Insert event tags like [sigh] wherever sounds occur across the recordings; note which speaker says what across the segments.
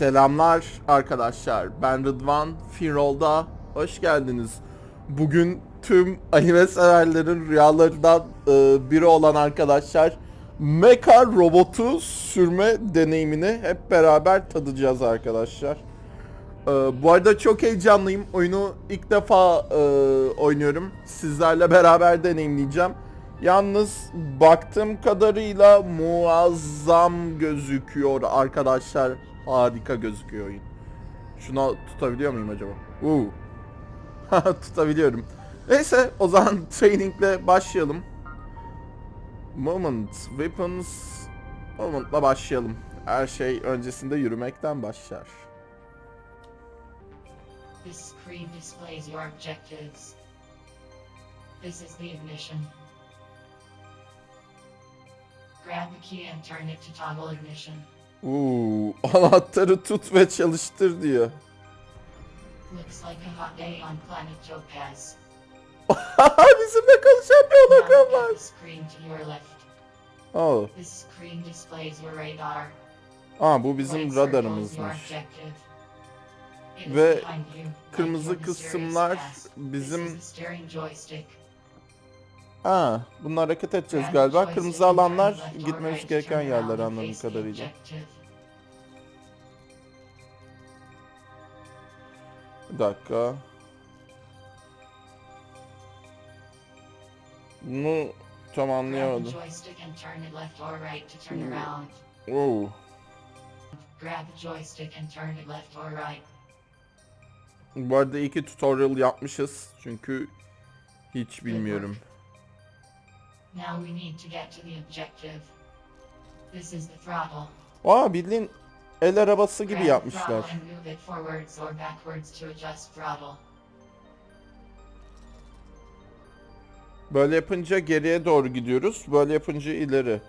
Speaker 1: Selamlar arkadaşlar. Ben Rıdvan. Firol'da hoş geldiniz. Bugün tüm anime severlerin rüyalarından e, biri olan arkadaşlar Mecha robotu sürme deneyimini hep beraber tadacağız arkadaşlar. E, bu arada çok heyecanlıyım. Oyunu ilk defa e, oynuyorum. Sizlerle beraber deneyimleyeceğim. Yalnız baktığım kadarıyla muazzam gözüküyor arkadaşlar. Harika gözüküyor oyun. Şuna tutabiliyor muyum acaba? Uuu. [laughs] Tutabiliyorum. Neyse o zaman [laughs] trainingle başlayalım. Moment, weapons, movement'la başlayalım. Her şey öncesinde yürümekten başlar.
Speaker 2: This screen displays your objectives. This is the ignition. Grab the key and turn it to toggle ignition.
Speaker 1: Uuu [laughs] anahtarı tut ve çalıştır diyor. [laughs] Bizimle konuşan bir hologram var. Oh.
Speaker 2: Al.
Speaker 1: Aa bu bizim radarımızmış. Ve kırmızı kısımlar bizim Ha, bununla hareket edeceğiz galiba. Kırmızı alanlar gitmemiz gereken yerler anladığım kadarıyla. Bir dakika. Bunu tam anlayamadım. Hmm.
Speaker 2: Wow.
Speaker 1: Bu arada iyi ki tutorial yapmışız. Çünkü hiç bilmiyorum.
Speaker 2: Now we need to get to the objective. This is the throttle.
Speaker 1: Aa bildiğin el arabası gibi yapmışlar. Böyle yapınca geriye doğru gidiyoruz. Böyle yapınca ileri.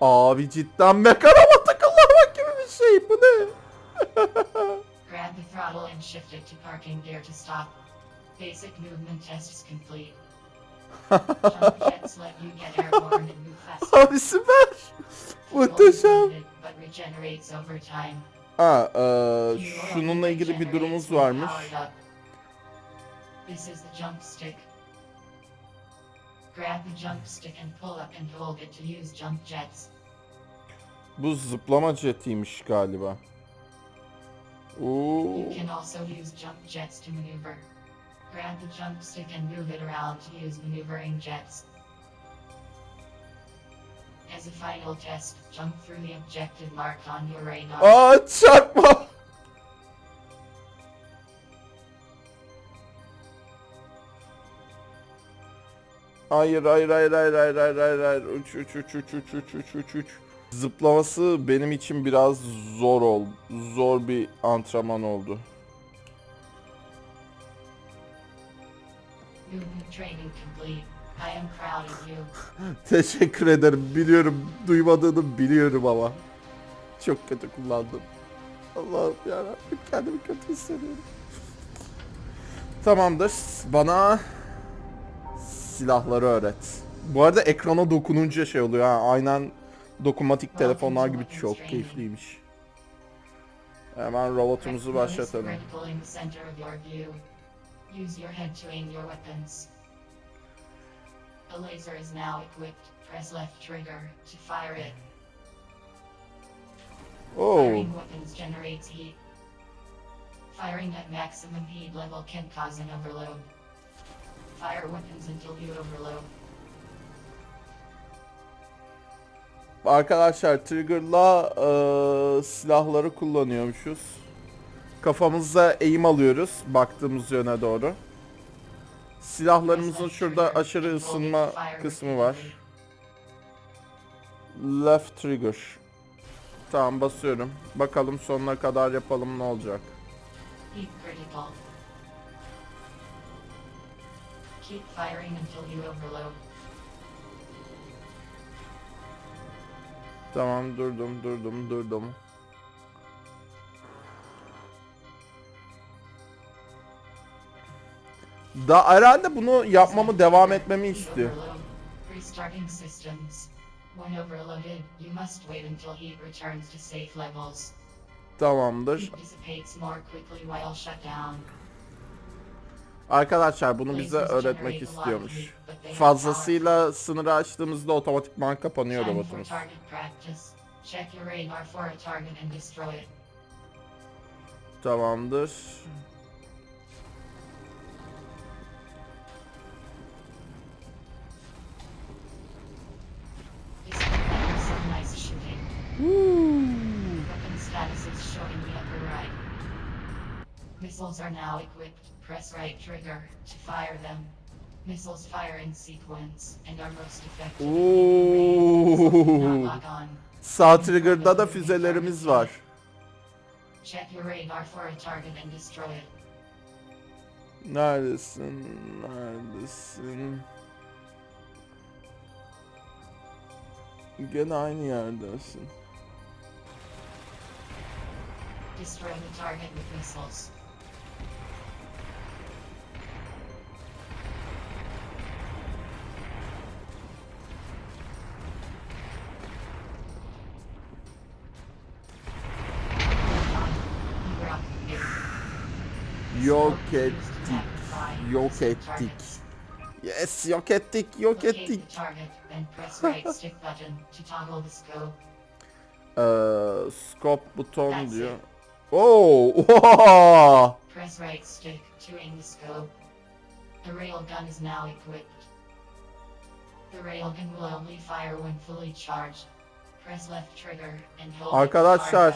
Speaker 1: Abi cidden mekanama takıllamak gibi bir şey. Bu ne? [laughs]
Speaker 2: Grab the throttle and shift it to parking gear to stop. Basic movement test is complete. Jump [laughs] jets let you get airborne and move faster. [laughs]
Speaker 1: Abi süper. Muhteşem.
Speaker 2: But regenerates over time.
Speaker 1: Ha, e, şununla ilgili bir durumumuz varmış.
Speaker 2: This is the jump stick. Grab the jump stick and pull up and hold it to use jump jets.
Speaker 1: Bu zıplama jetiymiş galiba. Oo.
Speaker 2: You can also use jump jets to maneuver. Grab the jump stick and move it around to use maneuvering jets. As a final test, jump through the objective marked on your radar.
Speaker 1: Oh, Aa [laughs] çarpma. Hayır hayır hayır hayır hayır hayır hayır hayır uç uç uç uç uç uç uç uç uç Zıplaması benim için biraz zor oldu. Zor bir antrenman oldu. [laughs] Teşekkür ederim. Biliyorum duymadığını biliyorum ama. Çok kötü kullandım. Allah'ım yarabbim kendimi kötü hissediyorum. Tamamdır. Bana silahları öğret. Bu arada ekrana dokununca şey oluyor ha. Aynen dokunmatik telefonlar gibi çok keyifliymiş. Hemen robotumuzu başlatalım. Oh.
Speaker 2: Firing at maximum heat level can cause an overload. Fire weapons until you overload.
Speaker 1: Arkadaşlar trigger'la eee, silahları kullanıyormuşuz. Kafamızda eğim alıyoruz baktığımız yöne doğru. Silahlarımızın şurada aşırı ısınma kısmı var. Left trigger. Tamam basıyorum. Bakalım sonuna kadar yapalım ne olacak.
Speaker 2: Keep firing until you overload.
Speaker 1: Tamam durdum durdum durdum. Da herhalde bunu yapmamı devam etmemi istiyor. Tamamdır. Arkadaşlar bunu bize öğretmek istiyormuş. Fazlasıyla sınırı açtığımızda otomatikman kapanıyor robotumuz.
Speaker 2: target Missiles are now equipped. Press right trigger to fire them. Missiles fire in sequence and are most effective.
Speaker 1: Ooh. Sağ trigger'da da füzelerimiz var.
Speaker 2: Check your radar for a target and destroy it.
Speaker 1: Neredesin? Neredesin? Gene aynı yerdesin.
Speaker 2: Destroy the target with missiles. [laughs] button to toggle the scope.
Speaker 1: Ee, scope buton
Speaker 2: That's
Speaker 1: diyor.
Speaker 2: it.
Speaker 1: Oo! Oh, [laughs]
Speaker 2: press right stick to aim the scope. The railgun is now equipped. The railgun will only fire when fully charged. Press left trigger and hold
Speaker 1: Arkadaşlar,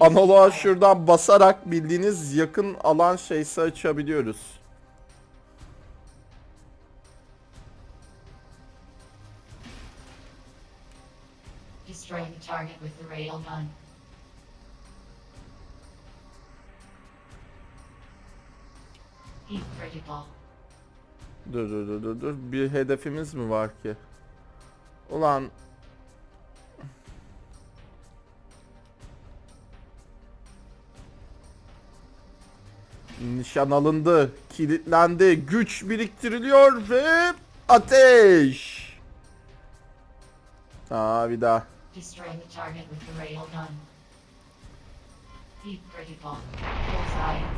Speaker 1: Analoğa şuradan basarak bildiğiniz yakın alan şeysi açabiliyoruz.
Speaker 2: Destroy the target with the railgun. Heat critical.
Speaker 1: Dur dur dur dur dur. Bir hedefimiz mi var ki? Ulan Nişan alındı, kilitlendi, güç biriktiriliyor ve ateş. Aa bir daha.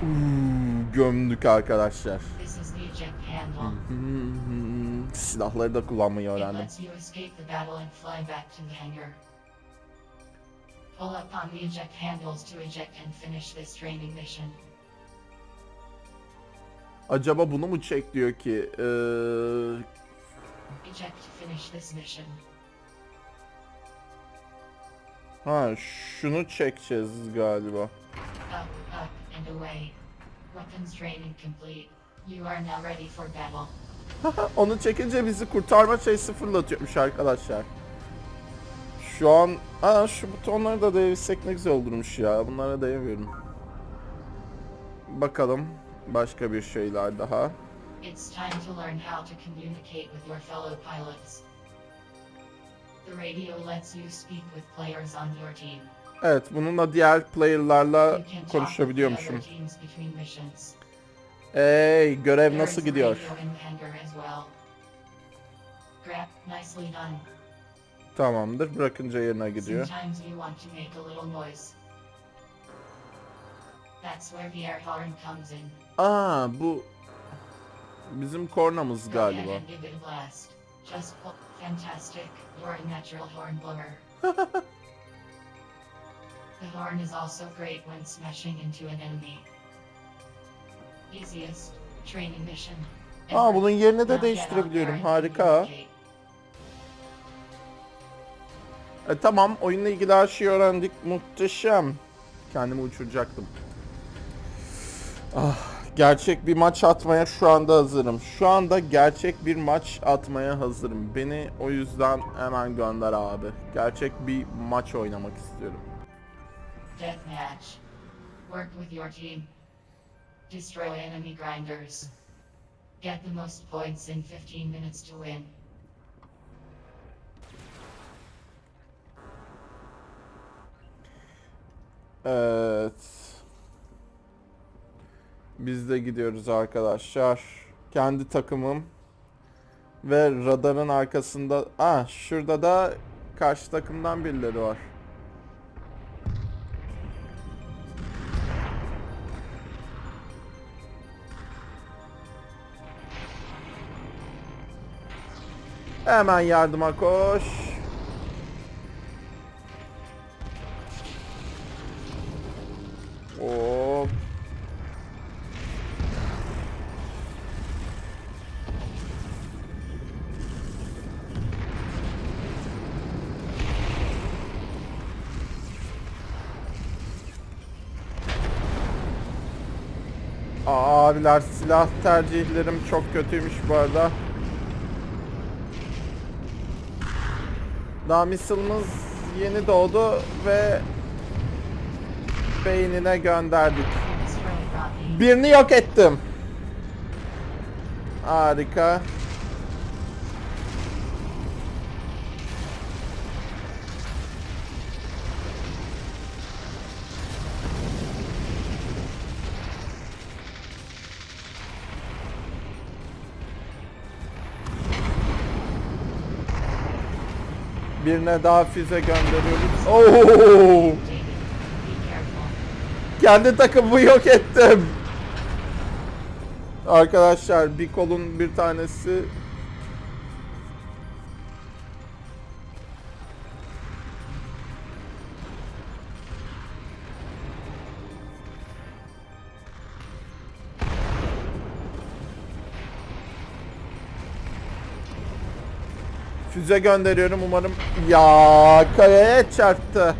Speaker 1: Uuu, gömdük arkadaşlar. Hmm, Silahları da kullanmayı öğrendim.
Speaker 2: Pull up on the eject handles to eject and finish this training mission.
Speaker 1: Acaba bunu mu çek diyor ki? Ee, ha şunu çekeceğiz galiba.
Speaker 2: Up, up, and away. Weapons training complete. You are now ready for battle. [laughs]
Speaker 1: Onu çekince bizi kurtarma şeysi fırlatıyormuş arkadaşlar. Şu an aa şu butonları da değişsek ne güzel olurmuş ya. Bunlara değmiyorum. Bakalım başka bir şeyler daha.
Speaker 2: It's time to learn how to communicate with your fellow pilots. The radio lets you speak with players on your team.
Speaker 1: Evet bununla diğer player'larla konuşabiliyormuşum. Hey görev nasıl gidiyor? Tamamdır bırakınca yerine gidiyor.
Speaker 2: That's where the air horn comes in.
Speaker 1: Aa bu bizim kornamız galiba. [laughs]
Speaker 2: the horn is also great when smashing into an enemy. Easiest training mission.
Speaker 1: Aa bunun yerini
Speaker 2: Now
Speaker 1: de değiştirebiliyorum. Harika. E, tamam oyunla ilgili her şeyi öğrendik. Muhteşem. Kendimi uçuracaktım. Ah, gerçek bir maç atmaya şu anda hazırım. Şu anda gerçek bir maç atmaya hazırım. Beni o yüzden hemen gönder abi. Gerçek bir maç oynamak istiyorum.
Speaker 2: Deathmatch. Work with your team. Destroy enemy grinders. Get the most points in 15 minutes to win.
Speaker 1: Evet. Biz de gidiyoruz arkadaşlar. Kendi takımım ve radarın arkasında. Ah şurada da karşı takımdan birileri var. Hemen yardıma koş. Silah tercihlerim çok kötüymüş bu arada. Daha missile'ımız yeni doğdu ve beynine gönderdik. Birini yok ettim. Harika. Birine daha füze gönderiyoruz. Oo! Kendi takımımı yok ettim. Arkadaşlar bir kolun bir tanesi Füze gönderiyorum umarım. Ya kayaya çarptı.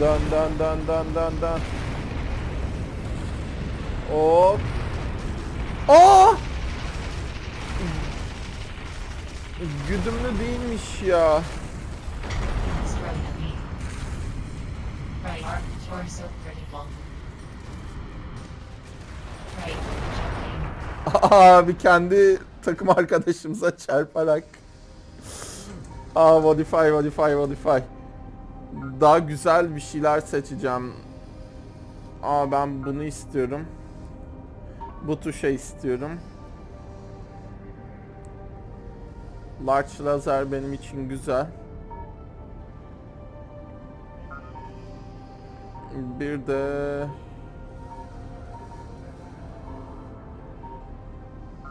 Speaker 1: Dön dön dön dön dön dön. Hop. Aa! Güdümlü değilmiş ya. [laughs] Abi kendi takım arkadaşımıza çarparak. Aa modify modify modify. Daha güzel bir şeyler seçeceğim. Aa ben bunu istiyorum. Bu tuşa istiyorum. Large lazer benim için güzel. Bir de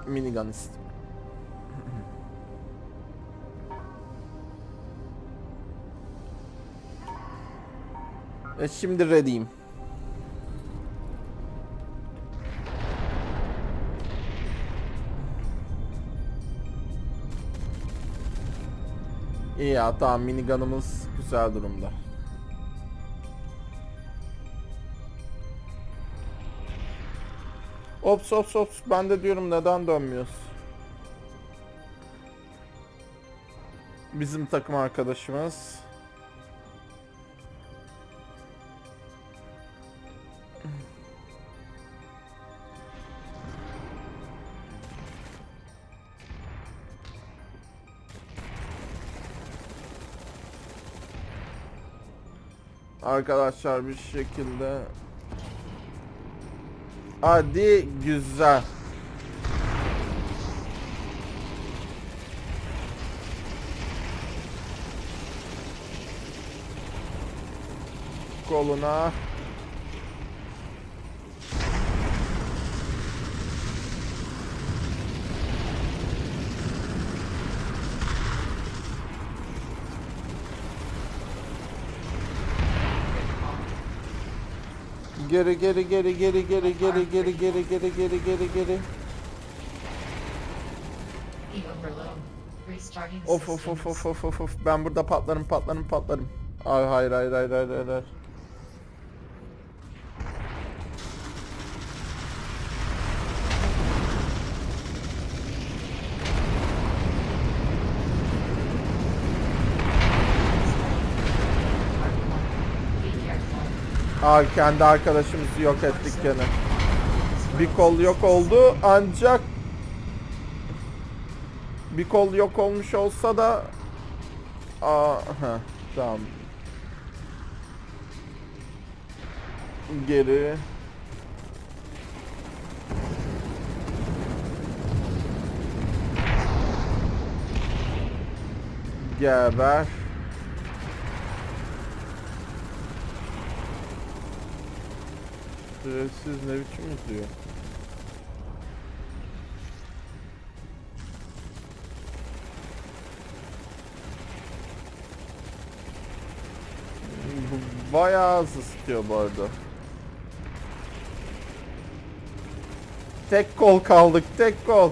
Speaker 1: minigun istiyorum. [laughs] E şimdi ready'im. İyi ya tamam minigunumuz güzel durumda. Ops ops ops ben de diyorum neden dönmüyoruz? Bizim takım arkadaşımız. Arkadaşlar bir şekilde Hadi güzel. Koluna. Geri geri geri geri geri geri geri geri geri geri geri geri.
Speaker 2: E
Speaker 1: Of of of of of of of ben burada patlarım patlarım patlarım. Ay hayır hayır hayır hayır hayır. hayır.
Speaker 2: Be
Speaker 1: Aa kendi arkadaşımızı yok ettik gene. Bir kol yok oldu ancak Bir kol yok olmuş olsa da Aa, heh, tamam. Geri. Geber. Şerefsiz ne biçim izliyor? [laughs] Bayağı hızlı sıkıyor bu arada. Tek kol kaldık, tek kol.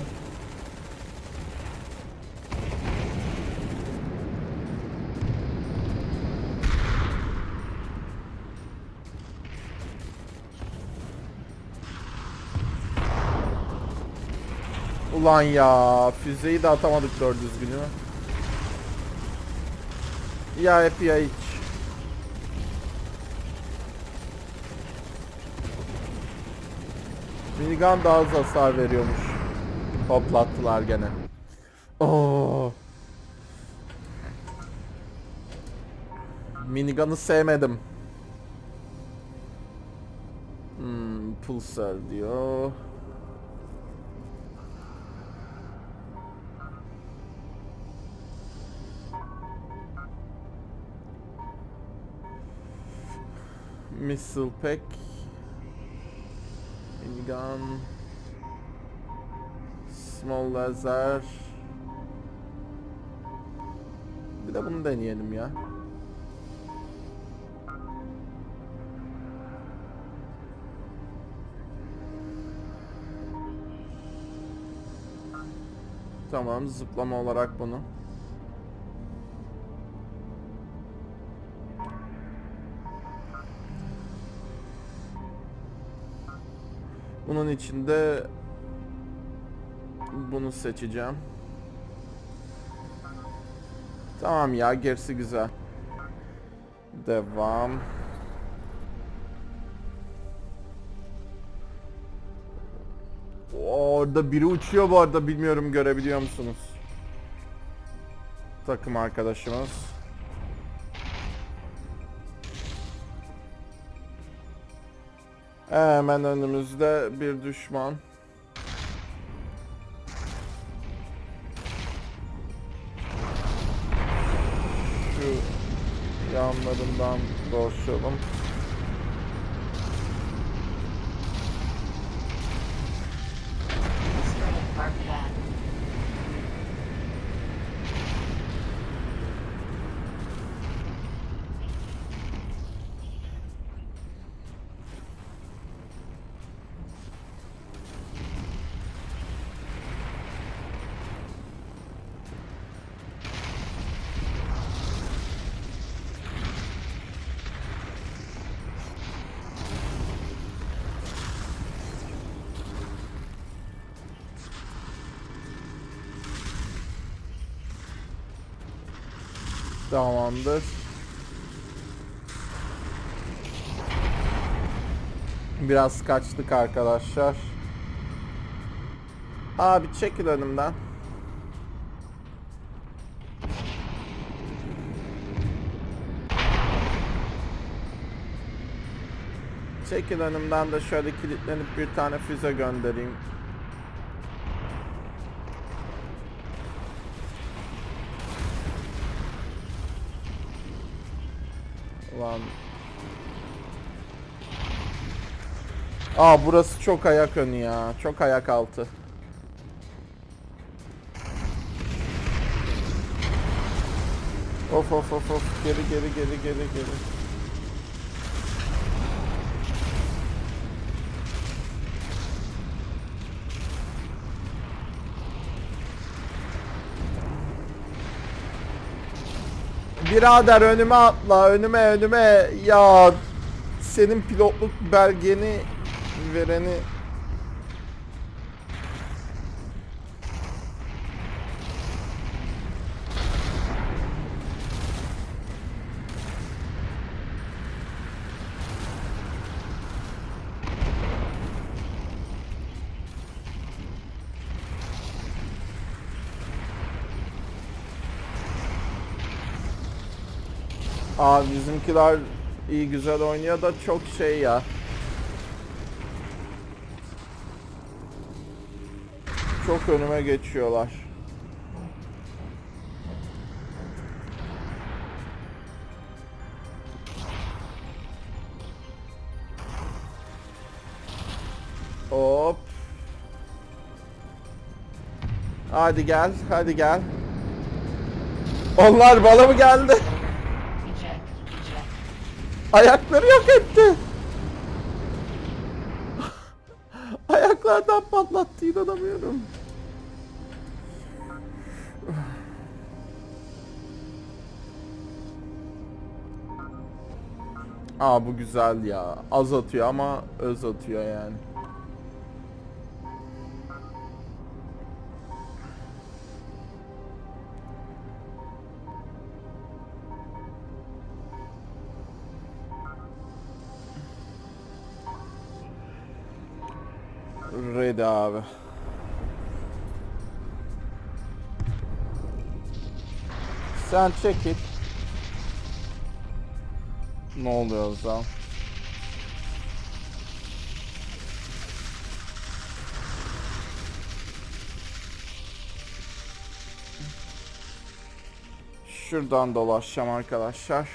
Speaker 1: Ulan ya, füzeyi de atamadık doğru düzgün değil mi? Ya hep ya hiç. Minigun daha az hasar veriyormuş. Hoplattılar gene. Oo. Minigun'ı sevmedim. Hmm, pulsar diyor. Missile pack. Minigun. Small laser. Bir de bunu deneyelim ya. Tamam zıplama olarak bunu. Bunun içinde bunu seçeceğim. Tamam ya gerisi güzel. Devam. Orada biri uçuyor bu arada bilmiyorum görebiliyor musunuz? Takım arkadaşımız. Hemen önümüzde bir düşman. Şu yanlarından dolaşalım. Tamamdır. Biraz kaçtık arkadaşlar. Abi çekil önümden. Çekil önümden de şöyle kilitlenip bir tane füze göndereyim. Ulan. Aa burası çok ayak önü ya. Çok ayak altı. Of of of of. Geri geri geri geri geri. Birader önüme atla, önüme önüme. Ya senin pilotluk belgeni vereni Aa bizimkiler iyi güzel oynuyor da çok şey ya. Çok önüme geçiyorlar. Hop. Hadi gel, hadi gel. Onlar bana mı geldi? Ayakları yok etti. Ayaklardan patlattı inanamıyorum. Aa bu güzel ya. Az atıyor ama öz atıyor yani. Ready abi. Sen çekil. Ne oluyor o? Şuradan dolaşacağım arkadaşlar.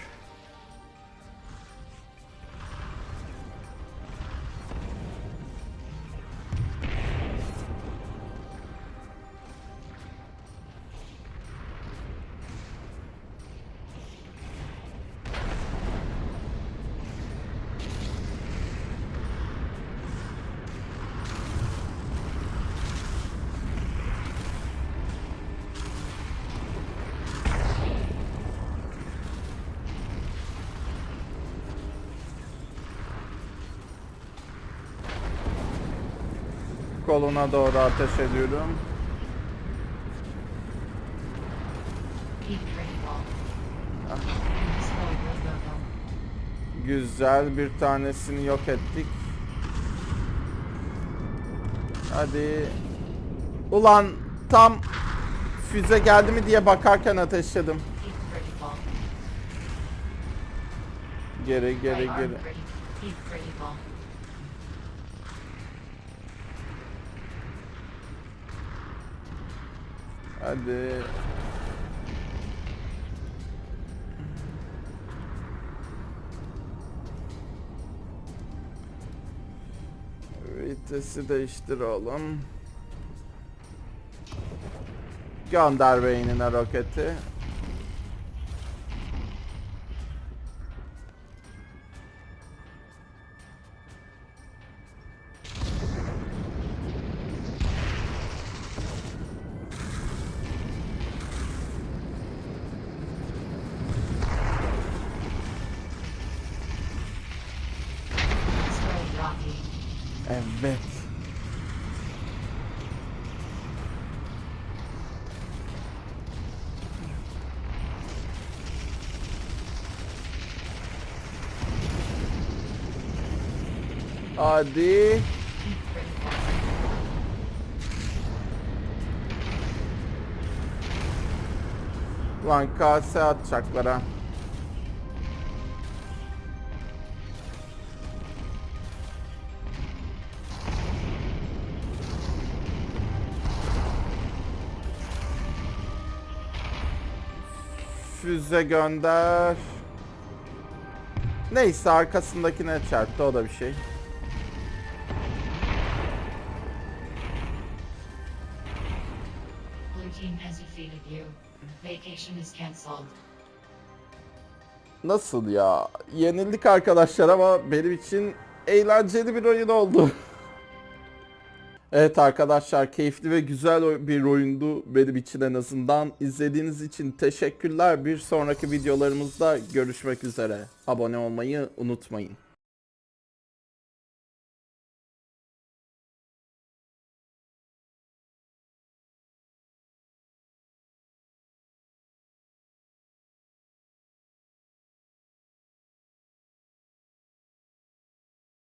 Speaker 1: Koluna doğru ateş ediyorum. Güzel bir tanesini yok ettik. Hadi. Ulan tam füze geldi mi diye bakarken ateşledim. Geri geri geri. Hadi. Vitesi değiştir oğlum. Gönder beynine roketi. Evet. Hadi. Lan kase atacaklar ha. Füze gönder. Neyse arkasındakine çarptı o da bir şey. Nasıl ya? Yenildik arkadaşlar ama benim için eğlenceli bir oyun oldu. [laughs] evet arkadaşlar keyifli ve güzel bir oyundu benim için en azından. İzlediğiniz için teşekkürler. Bir sonraki videolarımızda görüşmek üzere. Abone olmayı unutmayın.